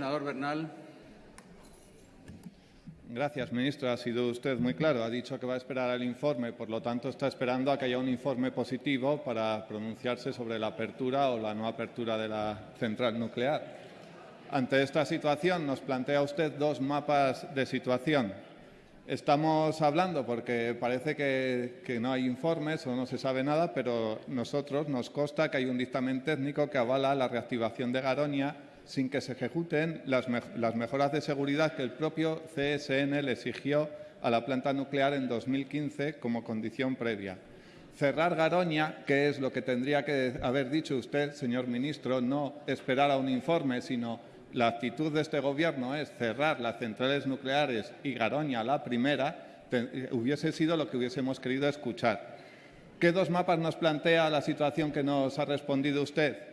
Senador Bernal. Gracias, ministro. Ha sido usted muy claro. Ha dicho que va a esperar al informe, por lo tanto está esperando a que haya un informe positivo para pronunciarse sobre la apertura o la no apertura de la central nuclear. Ante esta situación nos plantea usted dos mapas de situación. Estamos hablando porque parece que, que, no hay informes o no se sabe nada, pero nosotros nos consta que hay un dictamen técnico que avala la reactivación de Garoña sin que se ejecuten las, me las mejoras de seguridad que el propio CSN le exigió a la planta nuclear en 2015 como condición previa. Cerrar Garoña, que es lo que tendría que haber dicho usted, señor ministro, no esperar a un informe, sino la actitud de este Gobierno es cerrar las centrales nucleares y Garoña la primera, hubiese sido lo que hubiésemos querido escuchar. ¿Qué dos mapas nos plantea la situación que nos ha respondido usted?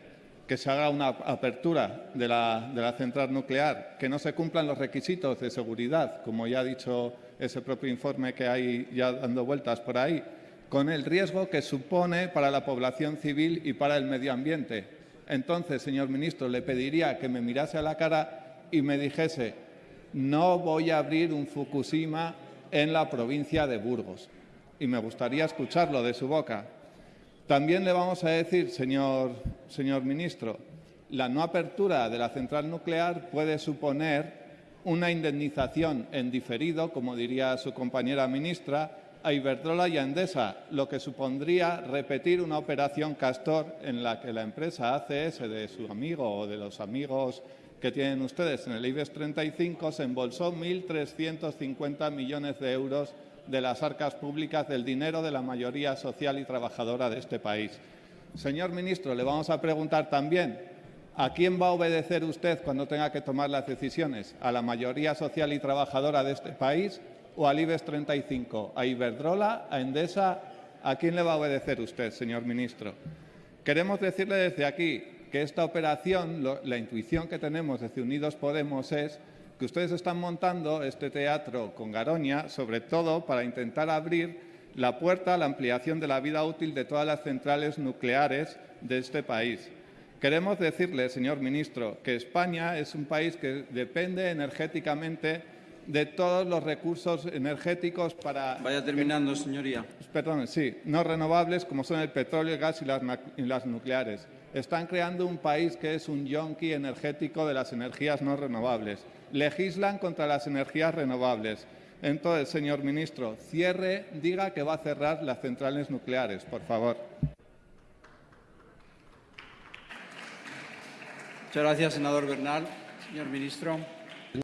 Que se haga una apertura de la, central nuclear, que no se cumplan los requisitos de seguridad, como ya ha dicho ese propio informe que hay ya dando vueltas por ahí, con el riesgo que supone para la población civil y para el medio ambiente. Entonces, señor ministro, le pediría que me mirase a la cara y me dijese no voy a abrir un Fukushima en la provincia de Burgos. Y me gustaría escucharlo de su boca. También le vamos a decir, señor, señor ministro, la no apertura de la central nuclear puede suponer una indemnización en diferido, como diría su compañera ministra, a Iberdrola y a Endesa, lo que supondría repetir una operación Castor en la que la empresa ACS de su amigo o de los amigos que tienen ustedes en el IBEX 35 se embolsó 1.350 millones de euros de las arcas públicas del dinero de la mayoría social y trabajadora de este país. Señor ministro, le vamos a preguntar también ¿A quién va a obedecer usted cuando tenga que tomar las decisiones? ¿A la mayoría social y trabajadora de este país o al IBEX 35? ¿A Iberdrola? ¿A Endesa? ¿A quién le va a obedecer usted, señor ministro? Queremos decirle desde aquí que esta operación, la intuición que tenemos desde Unidos Podemos es que ustedes están montando este teatro con Garoña, sobre todo para intentar abrir la puerta a la ampliación de la vida útil de todas las centrales nucleares de este país. Queremos decirle, señor ministro, que España es un país que depende energéticamente de todos los recursos energéticos para... Vaya terminando, señoría. Perdón, sí, no renovables como son el petróleo, el gas y las, y las nucleares. Están creando un país que es un yonki energético de las energías no renovables. Legislan contra las energías renovables. Entonces, señor ministro, cierre, diga que va a cerrar las centrales nucleares, por favor. Muchas gracias, senador Bernal. Señor ministro.